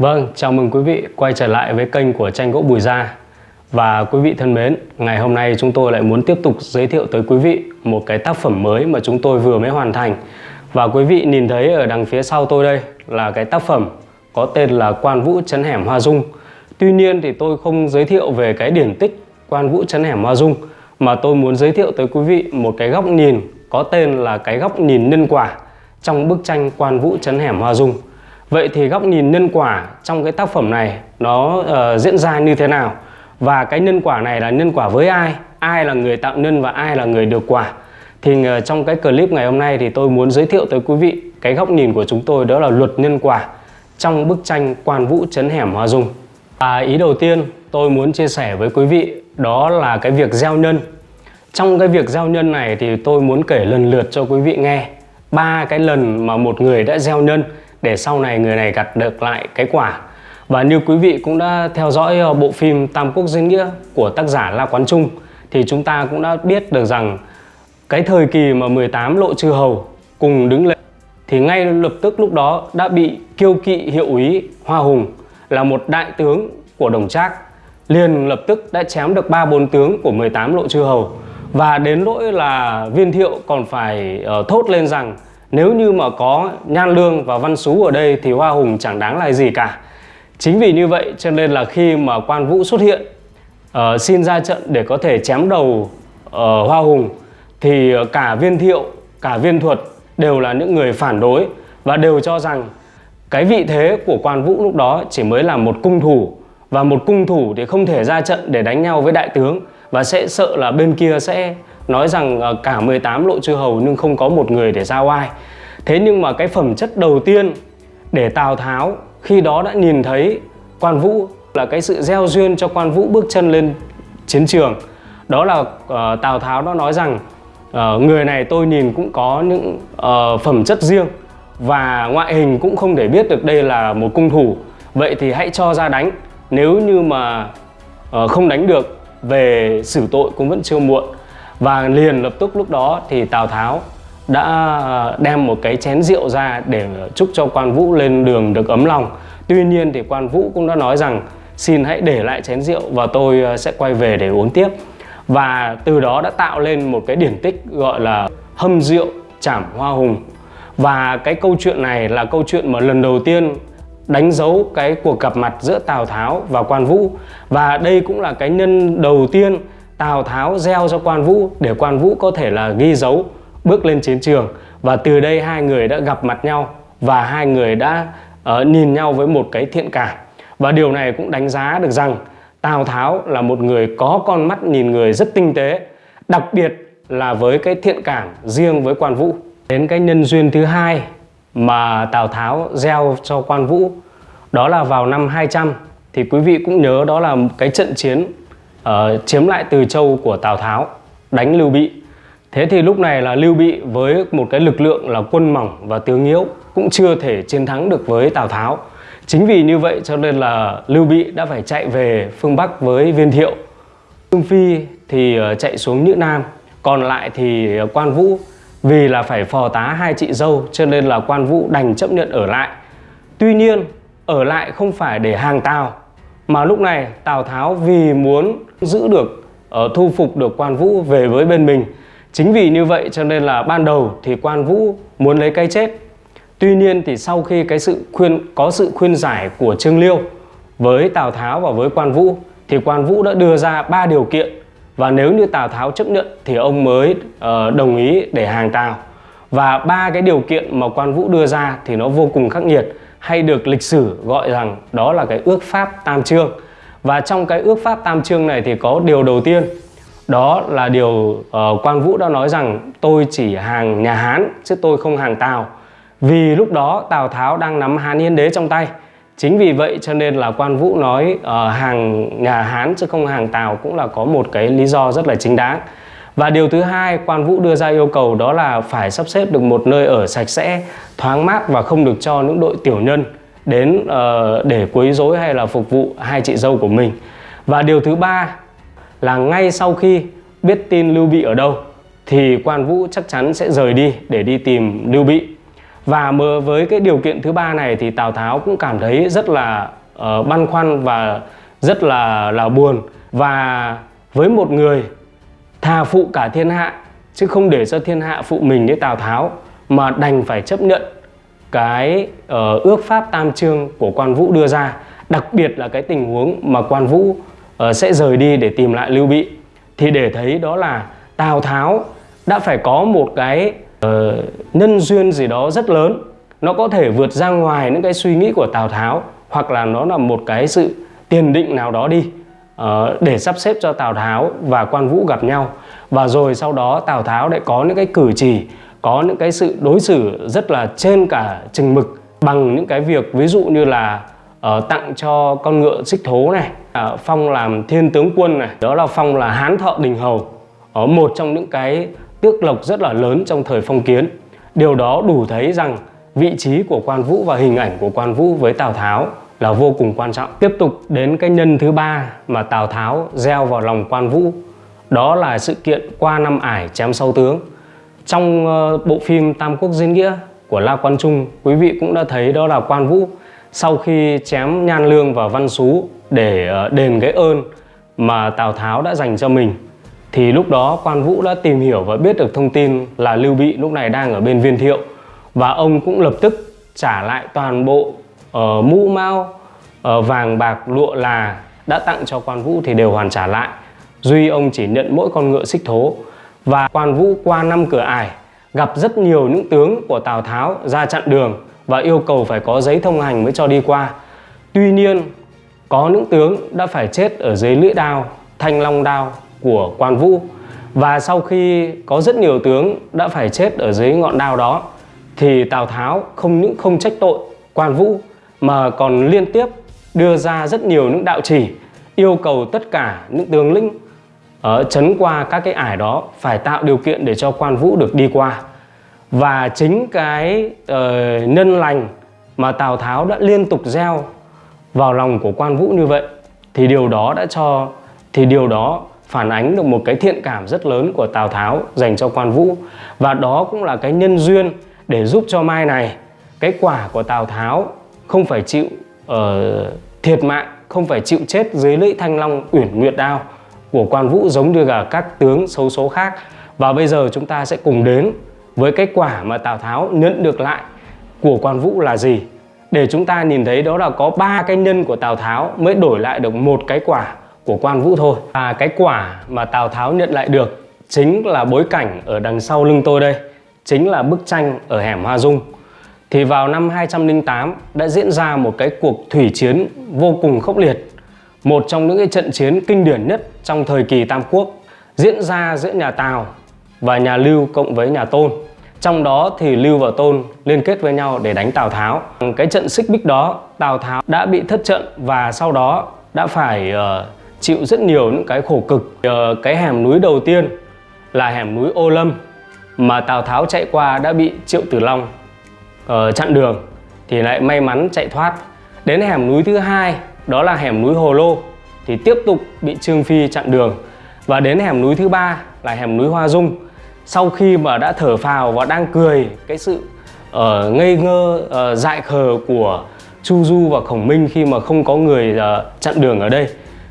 Vâng, chào mừng quý vị quay trở lại với kênh của tranh gỗ Bùi Gia. Và quý vị thân mến, ngày hôm nay chúng tôi lại muốn tiếp tục giới thiệu tới quý vị một cái tác phẩm mới mà chúng tôi vừa mới hoàn thành. Và quý vị nhìn thấy ở đằng phía sau tôi đây là cái tác phẩm có tên là Quan Vũ Chấn Hẻm Hoa Dung. Tuy nhiên thì tôi không giới thiệu về cái điển tích Quan Vũ Chấn Hẻm Hoa Dung Mà tôi muốn giới thiệu tới quý vị một cái góc nhìn có tên là cái góc nhìn nhân quả trong bức tranh Quan Vũ Chấn Hẻm Hoa Dung. Vậy thì góc nhìn nhân quả trong cái tác phẩm này nó uh, diễn ra như thế nào? Và cái nhân quả này là nhân quả với ai? Ai là người tạo nhân và ai là người được quả? Thì uh, trong cái clip ngày hôm nay thì tôi muốn giới thiệu tới quý vị cái góc nhìn của chúng tôi đó là luật nhân quả trong bức tranh Quan Vũ Chấn Hẻm Hoa Dung. Và ý đầu tiên tôi muốn chia sẻ với quý vị đó là cái việc gieo nhân. Trong cái việc gieo nhân này thì tôi muốn kể lần lượt cho quý vị nghe ba cái lần mà một người đã gieo nhân để sau này người này gặt được lại cái quả. Và như quý vị cũng đã theo dõi ờ, bộ phim Tam Quốc Diễn Nghĩa của tác giả La Quán Trung thì chúng ta cũng đã biết được rằng cái thời kỳ mà 18 lộ chư hầu cùng đứng lên thì ngay lập tức lúc đó đã bị kiêu kỵ hiệu úy Hoa Hùng là một đại tướng của Đồng Trác liền lập tức đã chém được ba bốn tướng của 18 lộ chư hầu. Và đến nỗi là viên thiệu còn phải uh, thốt lên rằng nếu như mà có Nhan Lương và Văn Sú ở đây thì Hoa Hùng chẳng đáng là gì cả. Chính vì như vậy cho nên là khi mà Quan Vũ xuất hiện uh, xin ra trận để có thể chém đầu uh, Hoa Hùng thì ờ, cả viên thiệu, cả viên thuật đều là những người phản đối và đều cho rằng cái vị thế của Quan Vũ lúc đó chỉ mới là một cung thủ và một cung thủ thì không thể ra trận để đánh nhau với đại tướng và sẽ sợ là bên kia sẽ nói rằng ờ, cả 18 lộ chư hầu nhưng không có một người để ra oai thế nhưng mà cái phẩm chất đầu tiên để Tào Tháo khi đó đã nhìn thấy quan vũ là cái sự gieo duyên cho quan vũ bước chân lên chiến trường. Đó là uh, Tào Tháo đã nói rằng uh, người này tôi nhìn cũng có những uh, phẩm chất riêng và ngoại hình cũng không thể biết được đây là một cung thủ. Vậy thì hãy cho ra đánh. Nếu như mà uh, không đánh được về xử tội cũng vẫn chưa muộn và liền lập tức lúc đó thì Tào Tháo đã đem một cái chén rượu ra để chúc cho quan vũ lên đường được ấm lòng. Tuy nhiên thì quan vũ cũng đã nói rằng, xin hãy để lại chén rượu và tôi ờ, sẽ quay về để uống tiếp. Và từ đó đã tạo lên một cái điển tích gọi là hâm rượu chảm hoa hùng. Và cái câu chuyện này là câu chuyện mà lần đầu tiên đánh dấu cái cuộc gặp mặt giữa Tào Tháo và Quan Vũ. Và đây cũng là cái nhân đầu tiên Tào Tháo gieo cho Quan Vũ để Quan Vũ có thể là ghi dấu bước lên chiến trường. Và từ đây hai người đã gặp mặt nhau và hai người đã uh, nhìn nhau với một cái thiện cảm. Và điều này cũng đánh giá được rằng Tào Tháo là một người có con mắt nhìn người rất tinh tế đặc biệt là với cái thiện cảm riêng với Quan Vũ. Đến cái nhân duyên thứ hai mà Tào Tháo gieo cho Quan Vũ đó là vào năm 200 thì quý vị cũng nhớ đó là cái trận chiến uh, chiếm lại Từ Châu của Tào Tháo đánh Lưu Bị. Thế thì lúc này là Lưu Bị với một cái lực lượng là quân mỏng và tướng yếu cũng chưa thể chiến thắng được với Tào Tháo. Chính vì như vậy cho nên là Lưu Bị đã phải chạy về phương Bắc với Viên Thiệu. Trương Phi thì ờ, chạy xuống Nhữ Nam còn lại thì ờ, Quan Vũ. Vì là phải phò tá hai chị dâu cho nên là Quan Vũ đành chấp nhận ở lại. Tuy nhiên ở lại không phải để hàng Tào mà lúc này Tào Tháo vì muốn giữ được uh, thu phục được Quan Vũ về với bên mình. Chính vì như vậy cho nên là ban đầu thì Quan Vũ muốn lấy cái chết. Tuy nhiên thì sau khi cái sự khuyên có sự khuyên giải của Trương Liêu với Tào Tháo và với Quan Vũ thì Quan Vũ đã đưa ra ba điều kiện. Và nếu như Tào Tháo chấp nhận thì ông mới uh, đồng ý để hàng Tào. Và ba cái điều kiện mà Quan Vũ đưa ra thì nó vô cùng khắc nghiệt hay được lịch sử gọi rằng đó là cái ước pháp tam trương. Và trong cái ước pháp tam trương này thì có điều đầu tiên. Đó là điều ờ, uh, quan vũ đã nói rằng tôi chỉ hàng nhà hán chứ tôi không hàng tào. Vì lúc đó tào tháo đang nắm hán yên đế trong tay. Chính vì vậy cho nên là quan vũ nói uh, hàng nhà hán chứ không hàng tào cũng là có một cái lý do rất là chính đáng và điều thứ hai quan vũ đưa ra yêu cầu đó là phải sắp xếp được một nơi ở sạch sẽ, thoáng mát và không được cho những đội tiểu nhân đến uh, để quấy rối hay là phục vụ hai chị dâu của mình. Và điều thứ ba là ngay sau khi biết tin Lưu Bị ở đâu thì quan vũ chắc chắn sẽ rời đi để đi tìm Lưu Bị. và với cái điều kiện thứ ba này thì Tào Tháo cũng cảm thấy rất là uh, băn khoăn và rất là là buồn và với một người thà phụ cả thiên hạ chứ không để cho thiên hạ phụ mình với Tào Tháo mà đành phải chấp nhận cái uh, ước pháp tam trương của quan vũ đưa ra. Đặc biệt là cái tình huống mà quan vũ uh, sẽ rời đi để tìm lại lưu bị. Thì để thấy đó là tào tháo đã phải có một cái uh, nhân duyên gì đó rất lớn. Nó có thể vượt ra ngoài những cái suy nghĩ của tào tháo hoặc là nó là một cái sự tiền định nào đó đi. uh, Ờ, để sắp xếp cho tào tháo và quan vũ gặp nhau. Và rồi sau đó tào tháo lại có những cái cử chỉ có những cái sự đối xử rất là trên cả chừng mực bằng những cái việc ví dụ như là uh, tặng cho con ngựa xích thố này uh, phong làm thiên tướng quân này. Đó là phong là hán thọ đình hầu ở một trong những cái tước lộc rất là lớn trong thời phong kiến. Điều đó đủ thấy rằng vị trí của quan vũ và hình ảnh của quan vũ với tào tháo là vô cùng quan trọng. Tiếp tục đến cái nhân thứ ba mà tào tháo gieo vào lòng quan vũ đó là sự kiện qua năm ải chém sâu tướng. Trong ờ, bộ phim Tam Quốc Diễn Nghĩa của La Quan Trung, quý vị cũng đã thấy đó là Quan Vũ sau khi chém Nhan Lương và Văn Xú để ờ, đền cái ơn mà Tào Tháo đã dành cho mình thì lúc đó Quan Vũ đã tìm hiểu và biết được thông tin là Lưu Bị lúc này đang ở bên Viên Thiệu và ông cũng lập tức trả lại toàn bộ uh, mũ mao uh, vàng bạc lụa là đã tặng cho Quan Vũ thì đều hoàn trả lại duy ông chỉ nhận mỗi con ngựa xích thố và quan vũ qua năm cửa ải gặp rất nhiều những tướng của Tào Tháo ra chặn đường và yêu cầu phải có giấy thông hành mới cho đi qua. Tuy nhiên, có những tướng đã phải chết ở dưới lưỡi đao, thanh long đao của quan vũ. Và sau khi có rất nhiều tướng đã phải chết ở dưới ngọn đao đó, thì Tào Tháo không những không trách tội quan vũ mà còn liên tiếp đưa ra rất nhiều những đạo chỉ yêu cầu tất cả những tướng lĩnh ở chấn qua các cái ải đó phải tạo điều kiện để cho quan vũ được đi qua. Và chính cái uh, nhân lành mà Tào Tháo đã liên tục gieo vào lòng của quan vũ như vậy thì điều đó đã cho thì điều đó phản ánh được một cái thiện cảm rất lớn của Tào Tháo dành cho quan vũ. Và đó cũng là cái nhân duyên để giúp cho mai này cái quả của Tào Tháo không phải chịu uh, thiệt mạng không phải chịu chết dưới lưỡi thanh long uyển nguyệt đao của quan vũ giống như là các tướng xấu số khác. Và bây giờ chúng ta sẽ cùng đến với kết quả mà Tào Tháo nhận được lại của quan vũ là gì. Để chúng ta nhìn thấy đó là có ba cái nhân của Tào Tháo mới đổi lại được một cái quả của quan vũ thôi. Và cái quả mà Tào Tháo nhận lại được chính là bối cảnh ở đằng sau lưng tôi đây chính là bức tranh ở hẻm Hoa Dung thì vào năm 208 đã diễn ra một cái cuộc thủy chiến vô cùng khốc liệt một trong những cái trận chiến kinh điển nhất trong thời kỳ Tam Quốc diễn ra giữa nhà Tào và nhà Lưu cộng với nhà Tôn. Trong đó thì Lưu và Tôn liên kết với nhau để đánh Tào Tháo. Cái trận xích bích đó, Tào Tháo đã bị thất trận và sau đó đã phải uh, chịu rất nhiều những cái khổ cực. Uh, cái hẻm núi đầu tiên là hẻm núi Ô Lâm mà Tào Tháo chạy qua đã bị Triệu Tử Long uh, chặn đường thì lại may mắn chạy thoát. Đến hẻm núi thứ hai đó là hẻm núi Hồ Lô thì tiếp tục bị Trương Phi chặn đường. Và đến hẻm núi thứ ba là hẻm núi Hoa Dung. Sau khi mà đã thở phào và đang cười cái sự uh, ngây ngơ uh, dại khờ của Chu Du và Khổng Minh khi mà không có người uh, chặn đường ở đây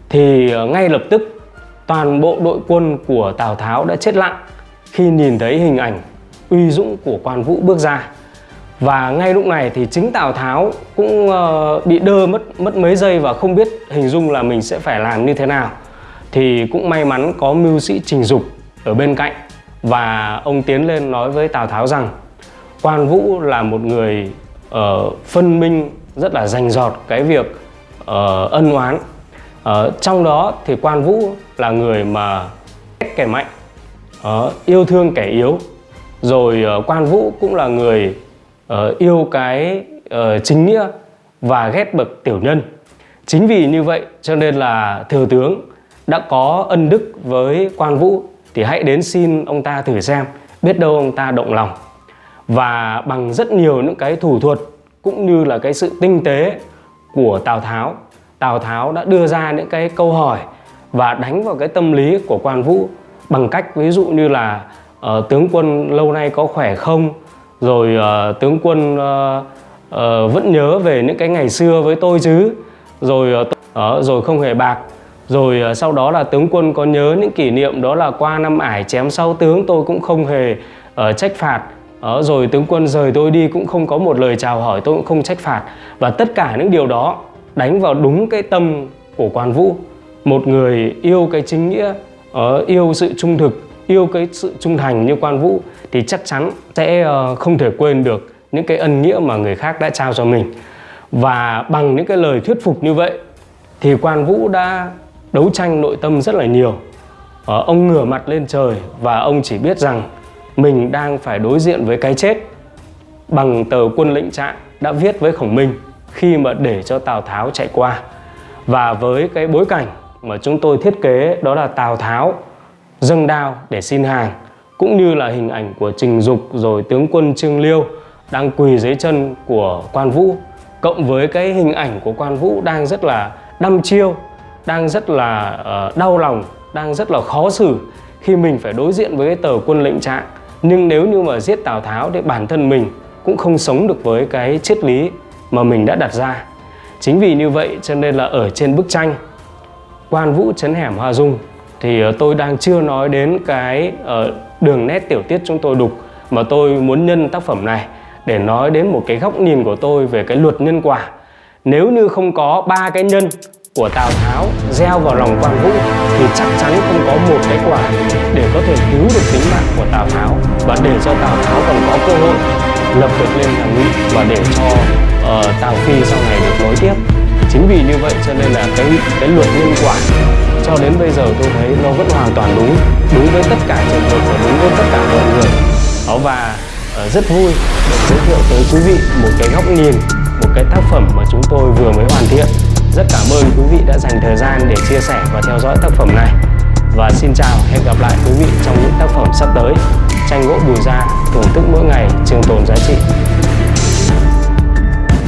thì uh, ngay lập tức toàn bộ đội quân của Tào Tháo đã chết lặng khi nhìn thấy hình ảnh uy dũng của quan vũ bước ra và ngay lúc này thì chính Tào Tháo cũng uh, bị đơ mất mất mấy giây và không biết hình dung là mình sẽ phải làm như thế nào. Thì cũng may mắn có mưu sĩ Trình Dục ở bên cạnh và ông tiến lên nói với Tào Tháo rằng Quan Vũ là một người uh, phân minh rất là rành giọt cái việc uh, ân oán. Uh, trong đó thì Quan Vũ là người mà kẻ mạnh uh, yêu thương kẻ yếu. Rồi uh, Quan Vũ cũng là người uh, yêu cái uh, chính nghĩa và ghét bậc tiểu nhân. Chính vì như vậy cho nên là thừa tướng đã có ân đức với quan vũ thì hãy đến xin ông ta thử xem biết đâu ông ta động lòng. Và bằng rất nhiều những cái thủ thuật cũng như là cái sự tinh tế của Tào Tháo Tào Tháo đã đưa ra những cái câu hỏi và đánh vào cái tâm lý của quan vũ bằng cách ví dụ như là uh, tướng quân lâu nay có khỏe không? Rồi uh, tướng quân uh, uh, vẫn nhớ về những cái ngày xưa với tôi chứ. Rồi uh, rồi không hề bạc. Rồi uh, sau đó là tướng quân có nhớ những kỷ niệm đó là qua năm ải chém sau tướng tôi cũng không hề uh, trách phạt. Uh, rồi tướng quân rời tôi đi cũng không có một lời chào hỏi tôi cũng không trách phạt. Và tất cả những điều đó đánh vào đúng cái tâm của quan vũ. Một người yêu cái chính nghĩa uh, yêu sự trung thực yêu cái sự trung thành như quan vũ thì chắc chắn sẽ ờ, không thể quên được những cái ân nghĩa mà người khác đã trao cho mình. Và bằng những cái lời thuyết phục như vậy thì quan vũ đã đấu tranh nội tâm rất là nhiều. Ờ, ông ngửa mặt lên trời và ông chỉ biết rằng mình đang phải đối diện với cái chết bằng tờ quân lệnh trạng đã viết với khổng minh khi mà để cho tào tháo chạy qua. Và với cái bối cảnh mà chúng tôi thiết kế đó là tào tháo dâng đao để xin hàng cũng như là hình ảnh của Trình Dục rồi tướng quân Trương Liêu đang quỳ dưới chân của quan vũ cộng với cái hình ảnh của quan vũ đang rất là đăm chiêu đang rất là uh, đau lòng đang rất là khó xử khi mình phải đối diện với cái tờ quân lệnh trạng. Nhưng nếu như mà giết Tào Tháo thì bản thân mình cũng không sống được với cái triết lý mà mình đã đặt ra. Chính vì như vậy cho nên là ở trên bức tranh quan vũ chấn hẻm hoa dung thì ờ, tôi đang chưa nói đến cái ờ, đường nét tiểu tiết chúng tôi đục mà tôi muốn nhân tác phẩm này để nói đến một cái góc nhìn của tôi về cái luật nhân quả. Nếu như không có ba cái nhân của Tào Tháo gieo vào lòng quan vũ thì chắc chắn không có một cái quả để có thể cứu được tính mạng của Tào Tháo và để cho Tào Tháo còn có cơ hội lập được lên thằng ngụy và để cho uh, Tào Phi sau này được nối tiếp. Chính vì như vậy cho nên là cái cái luật nhân quả cho đến bây giờ tôi thấy nó vẫn hoàn toàn đúng đúng với tất cả trường hợp và đúng với tất cả mọi người. Đó, và ờ, rất vui được giới thiệu tới quý vị một cái góc nhìn, một cái tác phẩm mà chúng tôi vừa mới hoàn thiện. Rất cảm ơn quý vị đã dành thời gian để chia sẻ và theo dõi tác phẩm này. Và xin chào, hẹn gặp lại quý vị trong những tác phẩm sắp tới. Tranh gỗ bùi gia thưởng thức mỗi ngày trường tồn giá trị.